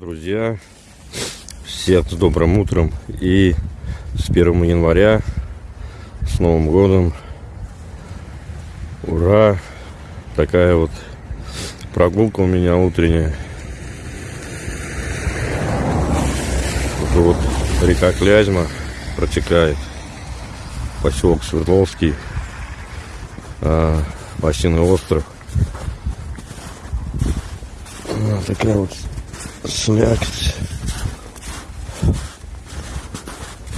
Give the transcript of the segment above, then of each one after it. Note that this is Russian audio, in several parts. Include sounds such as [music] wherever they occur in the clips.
Друзья, всех с добрым утром и с 1 января, с Новым годом. Ура! Такая вот прогулка у меня утренняя. Вот река Клязьма протекает. Поселок Свердловский. А, Осиный остров. А, такая вот слякоть.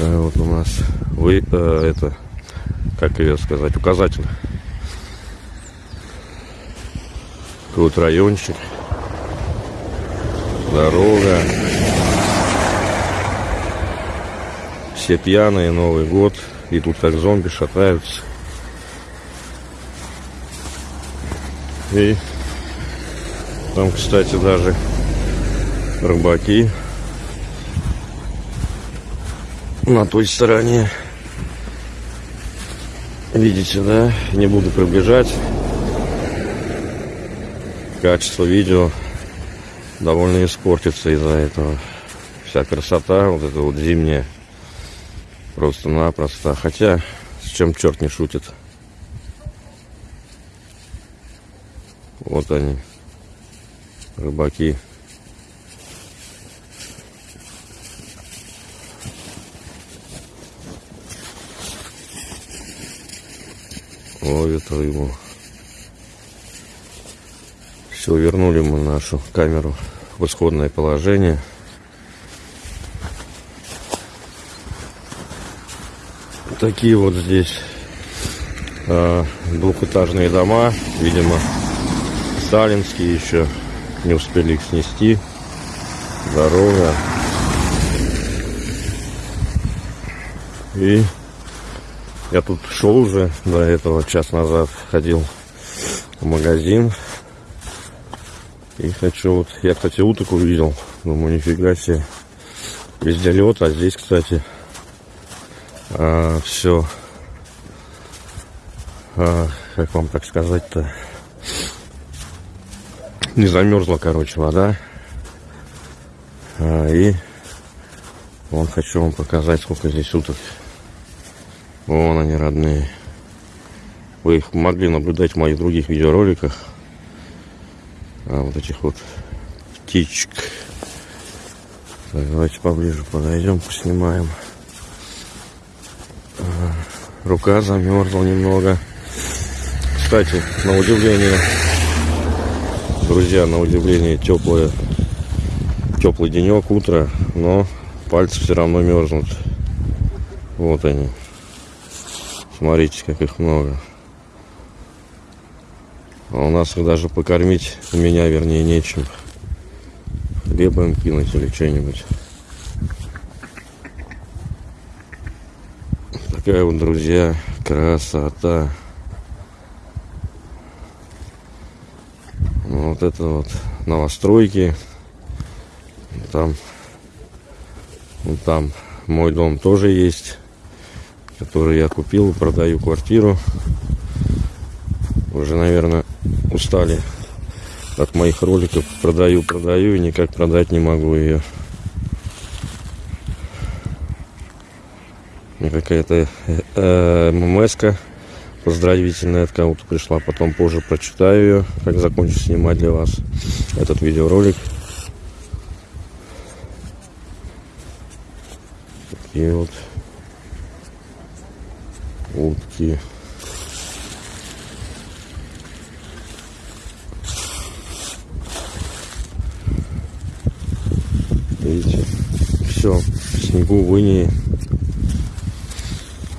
А вот у нас вы э, это как ее сказать указатель. Такой вот райончик. Дорога. Все пьяные, Новый год. И тут как зомби шатаются. И там, кстати, даже рыбаки на той стороне. Видите, да? Не буду приближать. Качество видео довольно испортится из-за этого. Вся красота, вот эта вот зимняя, просто-напросто. Хотя, с чем черт не шутит. Вот они, рыбаки. Ловит рыбу. Все, вернули мы нашу камеру в исходное положение. Такие вот здесь э, двухэтажные дома, видимо, сталинские еще не успели их снести. Дорога. И я тут шел уже до этого, час назад ходил в магазин. И хочу вот, я, кстати, уток увидел. Думаю, нифига себе. Везде лед, а здесь, кстати, а, все, а, как вам так сказать-то, не замерзла, короче, вода. А, и вон хочу вам показать, сколько здесь уток. Вон они родные. Вы их могли наблюдать в моих других видеороликах. А вот этих вот птичек. Так, давайте поближе подойдем, поснимаем. А, рука замерзла немного. Кстати, на удивление, друзья, на удивление теплое, теплый денек, утро, но пальцы все равно мерзнут. Вот они. Смотрите, как их много. А у нас их даже покормить, у меня, вернее, нечем. Хлеба им кинуть или что-нибудь. Такая вот, друзья, красота. Ну, вот это вот новостройки. Там, вот там мой дом тоже есть который я купил, продаю квартиру. Уже, наверное, устали от моих роликов. Продаю, продаю и никак продать не могу ее. Какая-то э, поздравительная от кого-то пришла. Потом позже прочитаю ее, как закончу снимать для вас этот видеоролик. И вот утки. Видите, все, снегу в инии.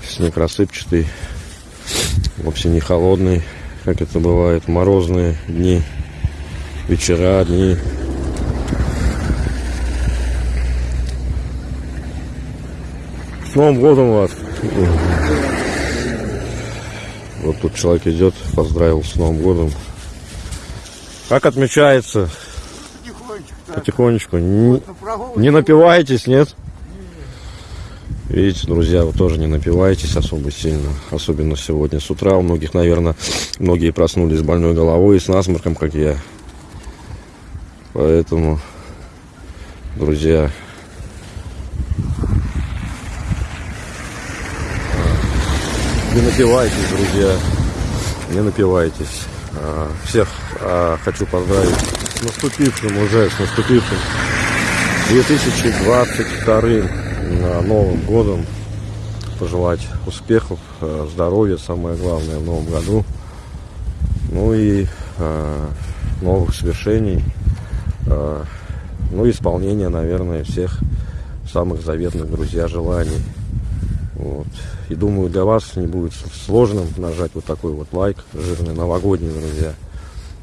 Снег рассыпчатый, вовсе не холодный, как это бывает, морозные дни, вечера, дни. С Новым годом вас! Вот тут человек идет, поздравил с Новым годом. Как отмечается? Потихонечку. Так. Потихонечку. Не, не напиваетесь, нет? Видите, друзья, вы тоже не напиваетесь особо сильно. Особенно сегодня с утра. У многих, наверное, многие проснулись с больной головой и с насморком, как я. Поэтому друзья. Не напивайтесь, друзья. Не напивайтесь. А, всех а, хочу поздравить с наступившим уже, с наступившим 2022 Новым годом. Пожелать успехов, а, здоровья, самое главное, в новом году. Ну и новых свершений. Ну и исполнения, наверное, всех самых заветных, друзья, желаний. Вот. И думаю, для вас не будет сложным нажать вот такой вот лайк, жирный, новогодний, друзья.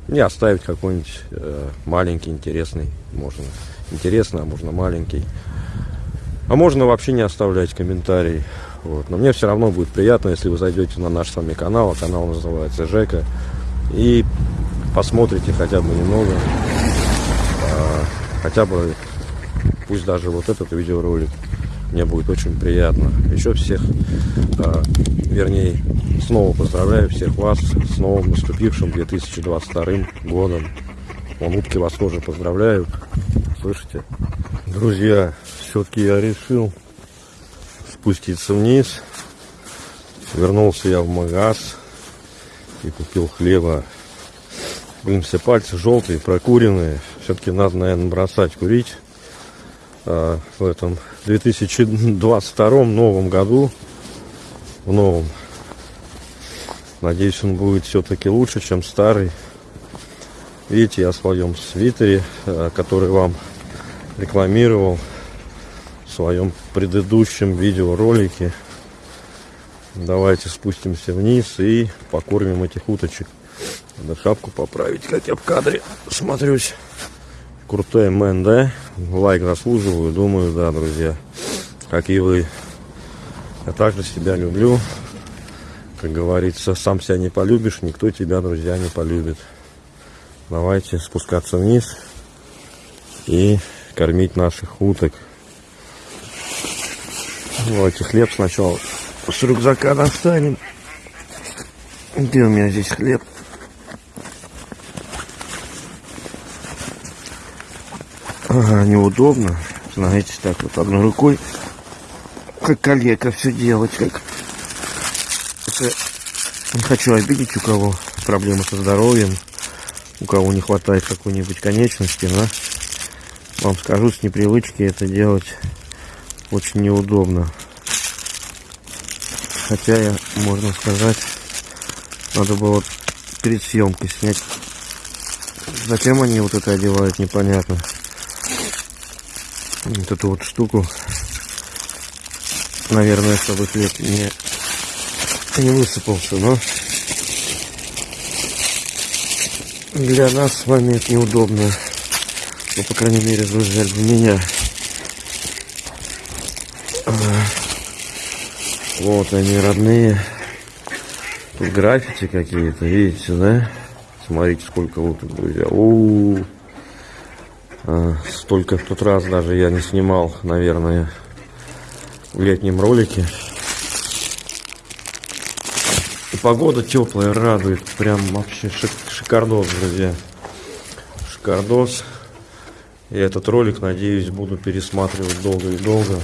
И оставить какой-нибудь э, маленький, интересный, можно. Интересный, а можно маленький. А можно вообще не оставлять комментарий. Вот. Но мне все равно будет приятно, если вы зайдете на наш с вами канал. А канал называется Жека. И посмотрите хотя бы немного. А, хотя бы, пусть даже вот этот видеоролик мне будет очень приятно. Еще всех, а, вернее, снова поздравляю всех вас с новым наступившим 2022 годом. Вон утки вас тоже поздравляю. Слышите? Друзья, все-таки я решил спуститься вниз. Вернулся я в магаз и купил хлеба. Блин, все пальцы желтые, прокуренные. Все-таки надо, наверное, бросать курить а, в этом 2022 новом году. В новом. Надеюсь, он будет все-таки лучше, чем старый. Видите, я в своем свитере, а, который вам рекламировал в своем предыдущем видеоролике. Давайте спустимся вниз и покормим этих уточек. Надо шапку поправить, как я в кадре смотрюсь крутой мэн, да? Лайк заслуживаю, думаю, да, друзья. Как и вы. Я также себя люблю. Как говорится, сам себя не полюбишь, никто тебя, друзья, не полюбит. Давайте спускаться вниз и кормить наших уток. Давайте хлеб сначала с рюкзака достанем. Где у меня здесь хлеб? Ага, неудобно. Знаете, так вот одной рукой, как коллега, все делать, как... Не хочу обидеть у кого проблемы со здоровьем, у кого не хватает какой-нибудь конечности, но вам скажу, с непривычки это делать очень неудобно. Хотя я, можно сказать, надо было перед съемкой снять. Зачем они вот это одевают, непонятно вот эту вот штуку. Наверное чтобы хлеб не не высыпался но для нас с вами это неудобно. Ну по крайней мере друзья для меня. Вот они родные. Тут граффити какие-то видите да? Смотрите сколько вот тут друзья. У, -у, -у. А, столько в тот раз даже я не снимал, наверное, в летнем ролике. И погода теплая, радует. Прям вообще шик шикардос, друзья. Шикардос. И этот ролик, надеюсь, буду пересматривать долго и долго.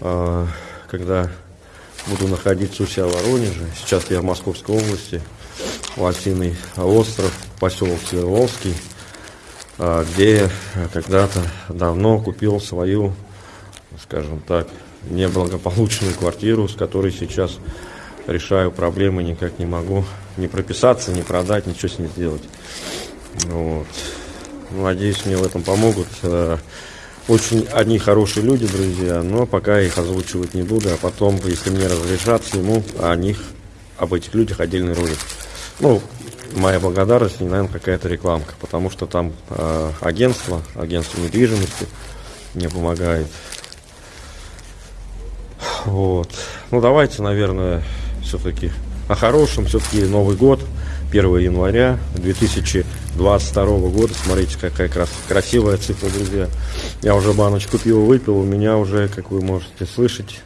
А, когда буду находиться у себя в Воронеже. Сейчас я в Московской области. Лосиный остров, поселок Свердловский. А, где когда-то давно купил свою, скажем так, неблагополучную квартиру, с которой сейчас решаю проблемы, никак не могу не прописаться, не продать, ничего с ней сделать. Вот. Надеюсь, мне в этом помогут. Э, очень одни хорошие люди, друзья, но пока их озвучивать не буду, а потом, если мне разрешат, сниму о них, об этих людях отдельный ролик. Ну, моя благодарность, не, наверное, какая-то рекламка, потому что там э, агентство, агентство недвижимости мне помогает. Вот. Ну, давайте, наверное, все-таки о хорошем. Все-таки Новый год, 1 января 2022 года. Смотрите, какая крас красивая цифра, друзья. Я уже баночку пива выпил, у меня уже, как вы можете слышать,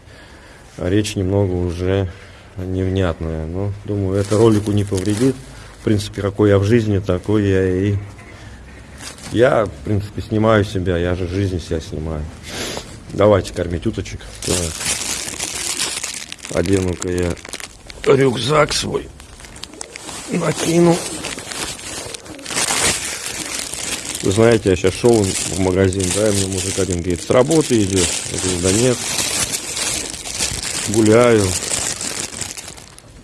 речь немного уже невнятная. Но, думаю, это ролику не повредит в принципе, какой я в жизни, такой я и Я, в принципе, снимаю себя, я же жизнь себя снимаю. Давайте кормить уточек. Одену-ка я рюкзак свой. Накину. Вы знаете, я сейчас шел в магазин, да, и мне мужик один говорит, с работы идешь? Я говорю, да нет. Гуляю.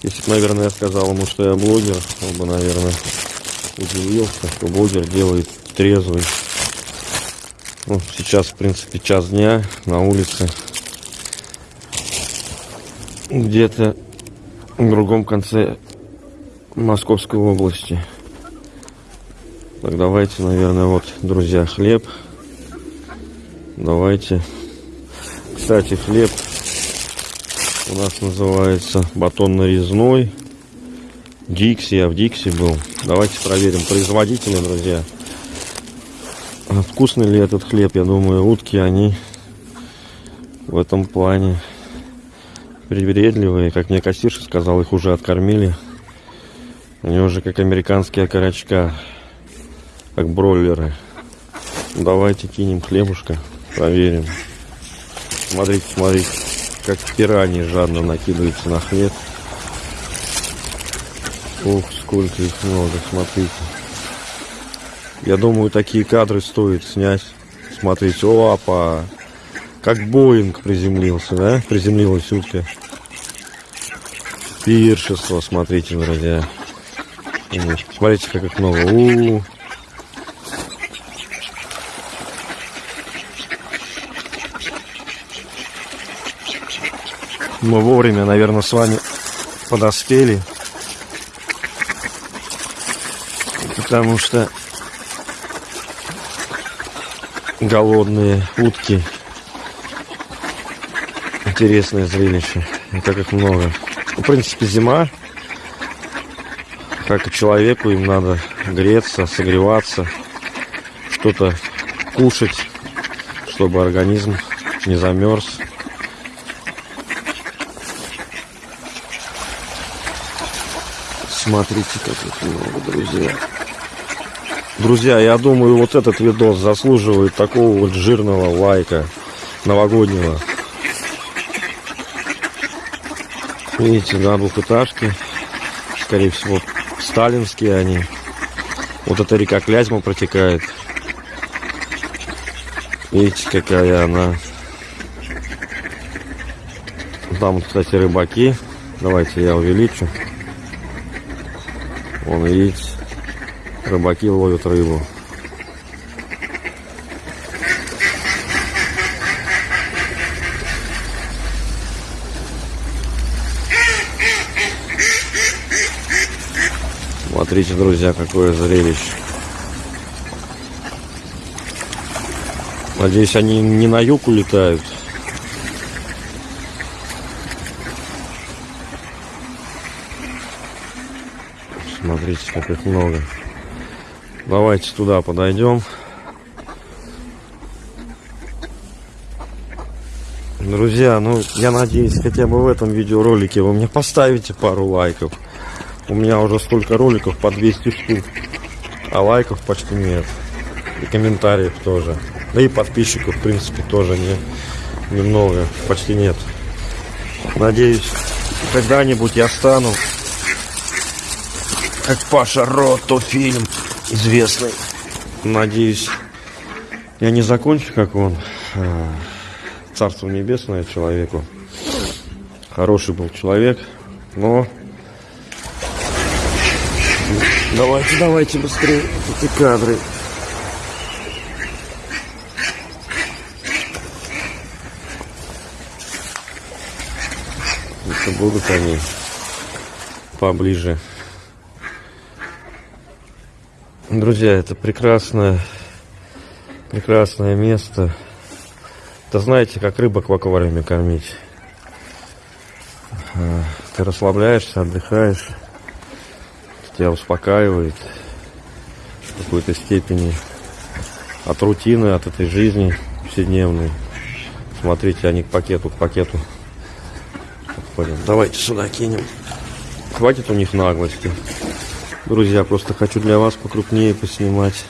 Если бы, наверное, я сказал ему, что я блогер, он бы, наверное, удивился, что блогер делает трезвый. Ну, сейчас, в принципе, час дня на улице. Где-то в другом конце Московской области. Так, давайте, наверное, вот, друзья, хлеб. Давайте. Кстати, хлеб у нас называется батон нарезной. Дикси, я в Дикси был. Давайте проверим производителя, друзья. Вкусный ли этот хлеб? Я думаю, утки, они в этом плане привередливые. Как мне кассирша сказал, их уже откормили. Они уже как американские окорочка как бройлеры. Давайте кинем хлебушка, проверим. Смотрите, смотрите, как пираньи жадно накидываются на хлеб. Ух, сколько их много, смотрите. Я думаю, такие кадры стоит снять. Смотрите, опа! Как Боинг приземлился, да? Приземлилась утка. Пиршество, смотрите, друзья. Смотрите, как их много. У -у -у. Мы вовремя, наверное, с вами подоспели. Потому что голодные утки. Интересное зрелище. И как их много. В принципе, зима. Как и человеку, им надо греться, согреваться, что-то кушать, чтобы организм не замерз. Смотрите, как их много, друзья. Друзья, я думаю, вот этот видос заслуживает такого вот жирного лайка новогоднего. Видите, да, двухэтажки. Скорее всего, сталинские они. Вот эта река Клязьма протекает. Видите, какая она. Там, кстати, рыбаки. Давайте я увеличу. Вон, видите, рыбаки ловят рыбу. Смотрите, друзья, какое зрелище. Надеюсь, они не на юг улетают. Смотрите, как их много. Давайте туда подойдем. Друзья, ну я надеюсь, хотя бы в этом видеоролике вы мне поставите пару лайков. У меня уже столько роликов по 200 штук, а лайков почти нет. И комментариев тоже. Да и подписчиков, в принципе, тоже не, немного, почти нет. Надеюсь, когда-нибудь я стану как Паша Ротто фильм известный. Надеюсь, я не закончу, как он. А, Царство небесное человеку. Хороший был человек, но... Давайте, давайте быстрее эти кадры. Это будут они поближе. Друзья, это прекрасное, прекрасное место. Это знаете, как рыбок в аквариуме кормить. А, ты расслабляешься, отдыхаешь. Тебя успокаивает в какой-то степени от рутины, от этой жизни вседневной. Смотрите, они к пакету, к пакету подходят. Давайте сюда кинем. Хватит у них наглости. Друзья, просто хочу для вас покрупнее поснимать.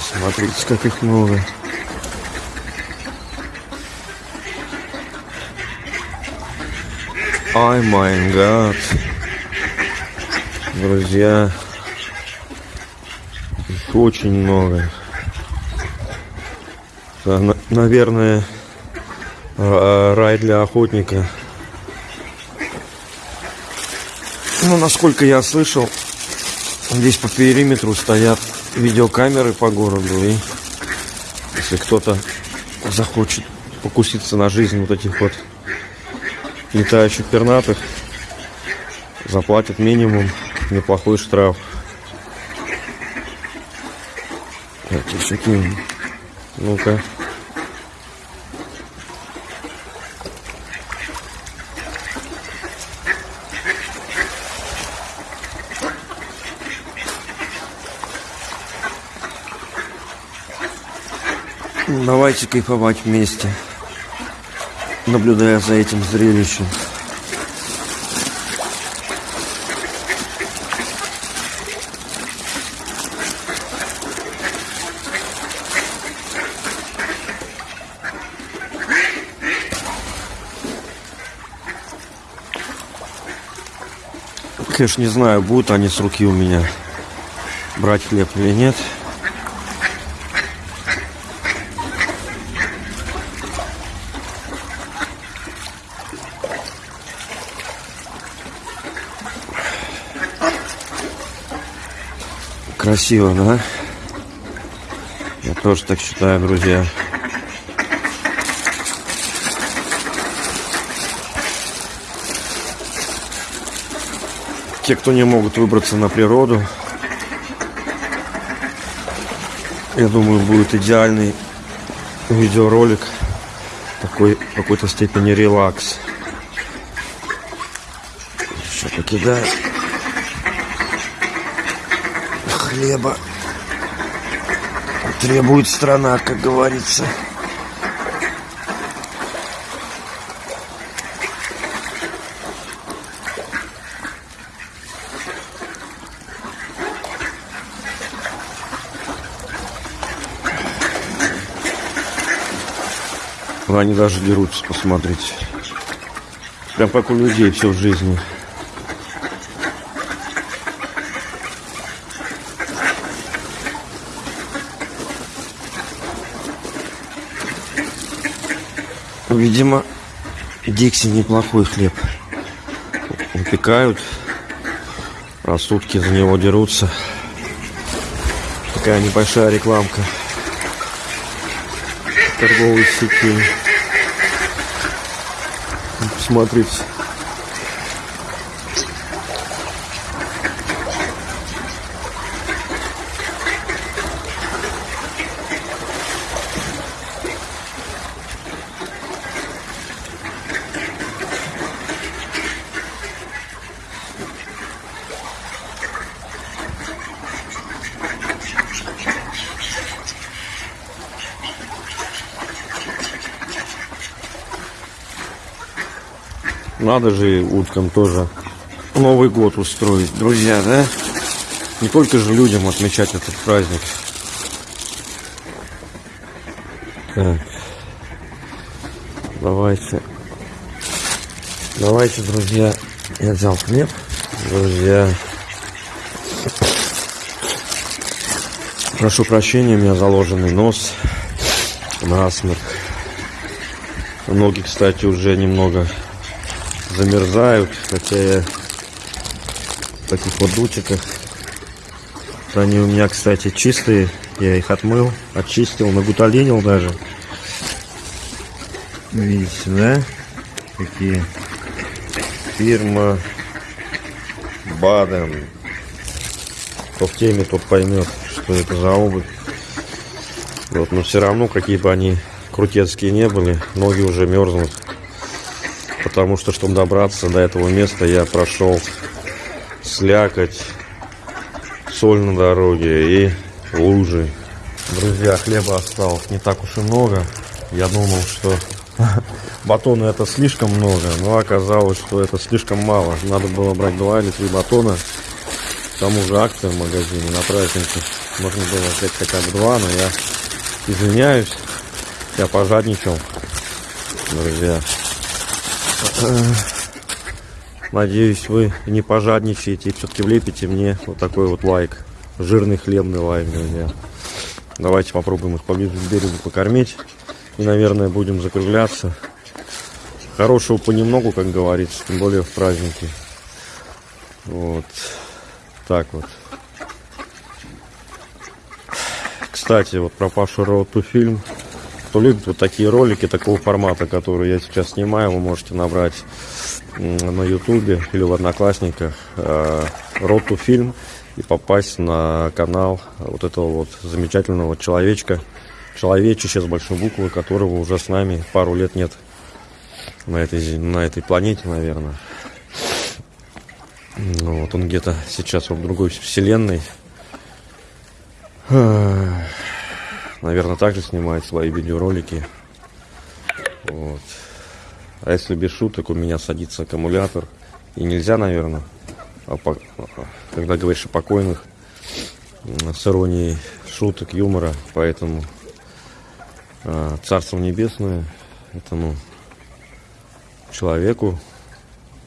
Смотрите, как их много. Ай май гад. Друзья, очень много. На- наверное, а, рай для охотника. Ну, насколько я слышал, здесь по периметру стоят видеокамеры по городу. И если кто-то захочет покуситься на жизнь вот этих вот летающих пернатых, заплатит минимум неплохой штраф. Всякие... Ну-ка. Ну, Давайте кайфовать вместе, наблюдая за этим зрелищем. Конечно, не знаю, будут они с руки у меня брать хлеб или нет. Красиво, да? Я тоже так считаю, друзья. Те, кто не могут выбраться на природу, я думаю, будет идеальный видеоролик. Такой в какой-то степени релакс. Еще покидаю хлеба. Требует страна, как говорится. Они даже дерутся, посмотрите. Прям как у людей все в жизни. Видимо, Дикси неплохой хлеб. Выпекают. Раз сутки за него дерутся. Такая небольшая рекламка торговой сети. Посмотрите. Надо же уткам тоже Новый год устроить, друзья, да? Не только же людям отмечать этот праздник. Так. Давайте. Давайте, друзья. Я взял хлеб. Друзья. Прошу прощения, у меня заложенный нос. Насморк. Ноги, кстати, уже немного замерзают, хотя я в таких вот дутиках. Они у меня, кстати, чистые. Я их отмыл, очистил, нагуталинил даже. Видите, да? Какие фирма Баден. Кто в теме, тот поймет, что это за обувь. Вот, но все равно, какие бы они крутецкие не были, ноги уже мерзнут. Потому что, чтобы добраться до этого места, я прошел слякоть, соль на дороге и лужи. Друзья, хлеба осталось не так уж и много. Я думал, что [laughs] батона это слишком много, но оказалось, что это слишком мало. Надо было брать два или три батона. К тому же акция в магазине на праздники. Можно было взять хотя бы два, но я извиняюсь. Я пожадничал, друзья. Надеюсь, вы не пожадничаете и все-таки влепите мне вот такой вот лайк. Жирный хлебный лайк, друзья. Давайте попробуем их поближе к берегу покормить. И, наверное, будем закругляться. Хорошего понемногу, как говорится, тем более в праздники. Вот. Так вот. Кстати, вот про Пашу Роуту фильм. Кто любит вот такие ролики такого формата, которые я сейчас снимаю, вы можете набрать на ютубе или в одноклассниках Роту фильм и попасть на канал вот этого вот замечательного человечка, человечище с большой буквы, которого уже с нами пару лет нет на этой, на этой планете, наверное. Ну, вот он где-то сейчас в другой вселенной. Наверное, также снимает свои видеоролики. Вот. А если без шуток, у меня садится аккумулятор. И нельзя, наверное, а когда говоришь о покойных, с иронией шуток, юмора. Поэтому э, Царство Небесное этому человеку.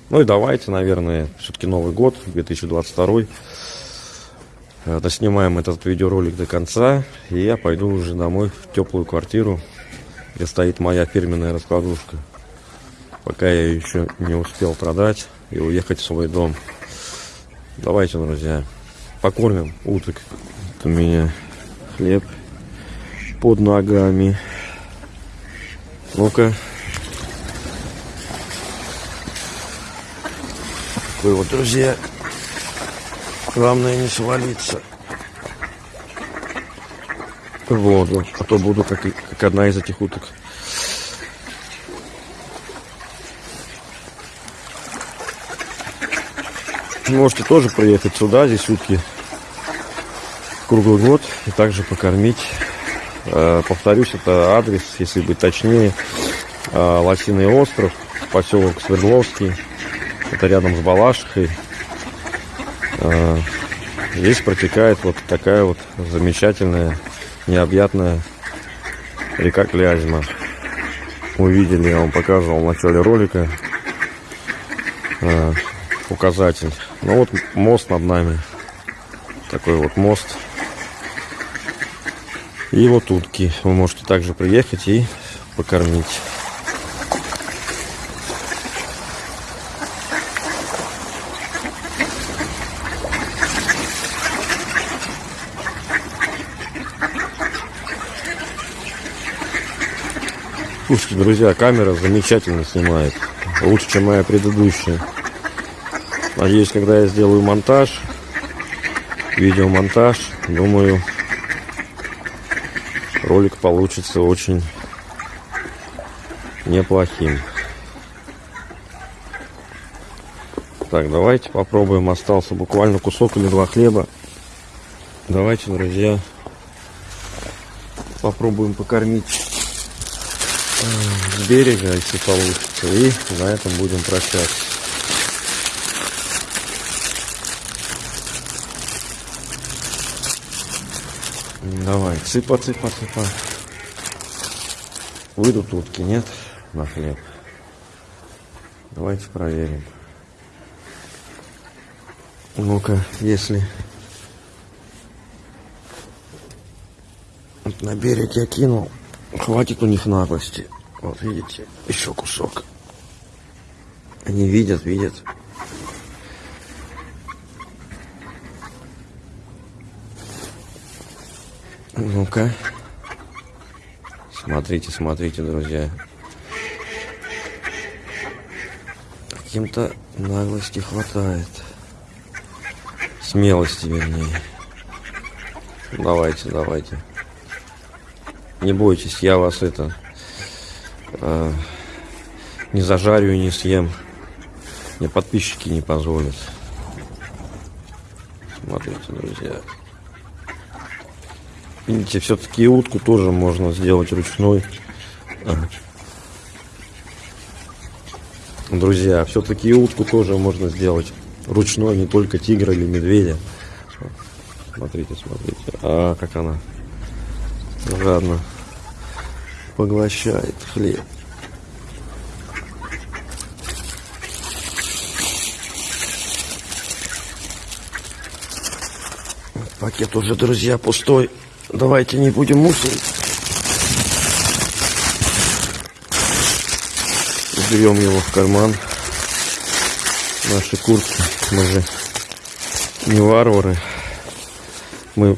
Ну и давайте, наверное, все-таки Новый год, 2022. Э, доснимаем этот видеоролик до конца. И я пойду уже домой в теплую квартиру, где стоит моя фирменная раскладушка. Пока я еще не успел продать и уехать в свой дом. Давайте, друзья, покормим уток. Это у меня хлеб под ногами. Ну-ка. Такой вот, друзья. Главное не свалиться. В воду. А то буду как, как одна из этих уток. Можете тоже приехать сюда, здесь утки круглый год и также покормить. Э, повторюсь, это адрес, если быть точнее, э, Лосиный остров, поселок Свердловский. Это рядом с Балашихой. Э, здесь протекает вот такая вот замечательная, необъятная река Клязьма. Мы видели, я вам показывал в начале ролика указатель. Ну вот мост над нами. Такой вот мост. И вот утки. Вы можете также приехать и покормить. Слушайте, друзья, камера замечательно снимает. Лучше, чем моя предыдущая. Надеюсь, когда я сделаю монтаж, видеомонтаж, думаю, ролик получится очень неплохим. Так, давайте попробуем. Остался буквально кусок или два хлеба. Давайте, друзья, попробуем покормить с берега, если получится. И на этом будем прощаться. Давай, цыпа, цыпа, цыпа. Выйдут утки, нет? На хлеб. Давайте проверим. Ну-ка, если вот на берег я кинул, хватит у них наглости. Вот видите, еще кусок. Они видят, видят. Ну-ка. Смотрите, смотрите, друзья. Каким-то наглости хватает. Смелости, вернее. Давайте, давайте. Не бойтесь, я вас это... Э, не зажарю не съем. Мне подписчики не позволят. Смотрите, друзья. Видите, все-таки утку тоже можно сделать ручной. Друзья, все-таки утку тоже можно сделать ручной, не только тигра или медведя. Смотрите, смотрите. А, как она жадно поглощает хлеб. Пакет уже, друзья, пустой. Давайте не будем мусорить. Берем его в карман. Наши куртки. Мы же не варвары. Мы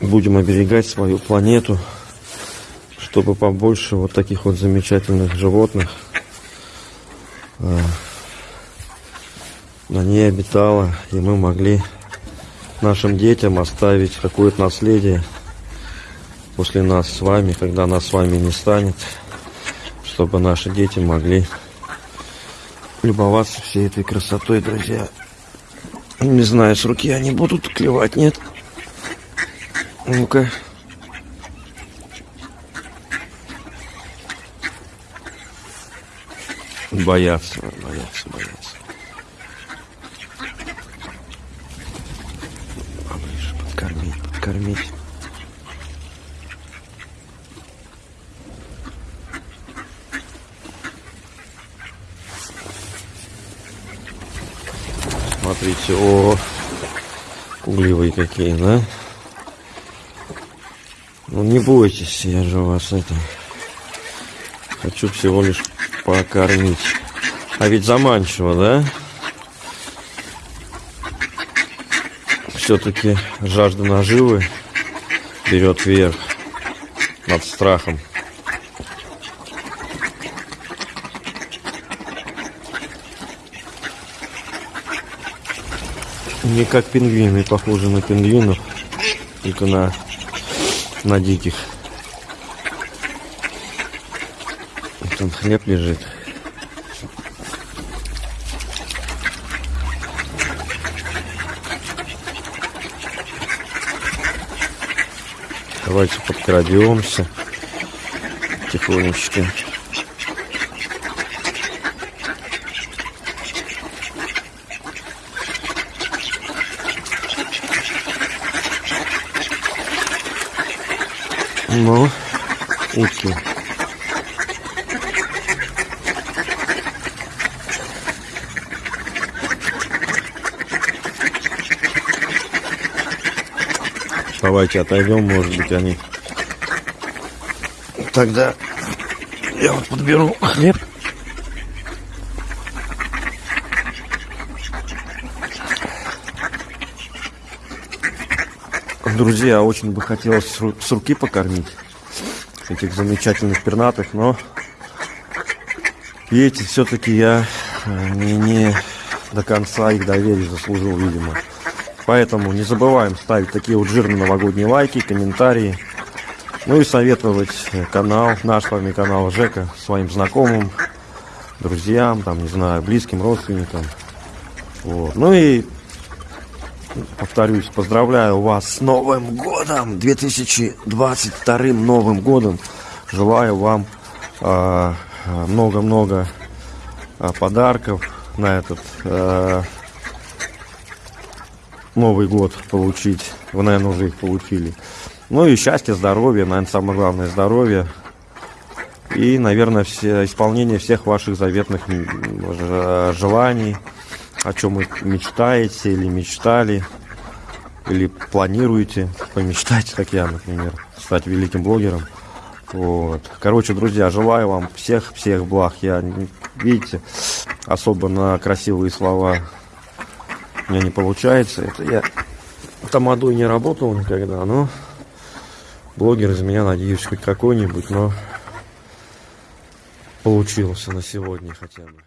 будем оберегать свою планету, чтобы побольше вот таких вот замечательных животных а, на ней обитало, и мы могли нашим детям оставить какое-то наследие после нас с вами, когда нас с вами не станет, чтобы наши дети могли любоваться всей этой красотой, друзья. Не знаю, с руки они будут клевать, нет? Ну-ка. Боятся, боятся, боятся. Поближе подкормить, подкормить. Смотрите, о, угливые какие, да? Ну не бойтесь, я же вас это хочу всего лишь покормить. А ведь заманчиво, да? Все-таки жажда наживы берет вверх над страхом. Не как пингвины, похожи на пингвинов, только на на диких. Там хлеб лежит. Давайте подкрадемся тихонечко. Ну, утки. Давайте отойдем, может быть, они. Тогда я вот подберу хлеб. Друзья, очень бы хотелось с руки покормить этих замечательных пернатых, но видите, все-таки я э, не, не до конца их доверия заслужил, видимо. Поэтому не забываем ставить такие вот жирные новогодние лайки, комментарии. Ну и советовать канал, наш с вами канал Жека своим знакомым, друзьям, там, не знаю, близким родственникам. Вот. Ну и повторюсь, поздравляю вас с Новым годом, 2022 Новым годом. Желаю вам а, много-много а, подарков на этот а, Новый год получить. Вы, наверное, уже их получили. Ну и счастье, здоровье, наверное, самое главное здоровье. И, наверное, все, исполнение всех ваших заветных желаний о чем вы мечтаете или мечтали, или планируете помечтать, как я, например, стать великим блогером. Вот. Короче, друзья, желаю вам всех-всех благ. Я, видите, особо на красивые слова у меня не получается. Это я тамадой не работал никогда, но блогер из меня, надеюсь, хоть какой-нибудь, но получился на сегодня хотя бы.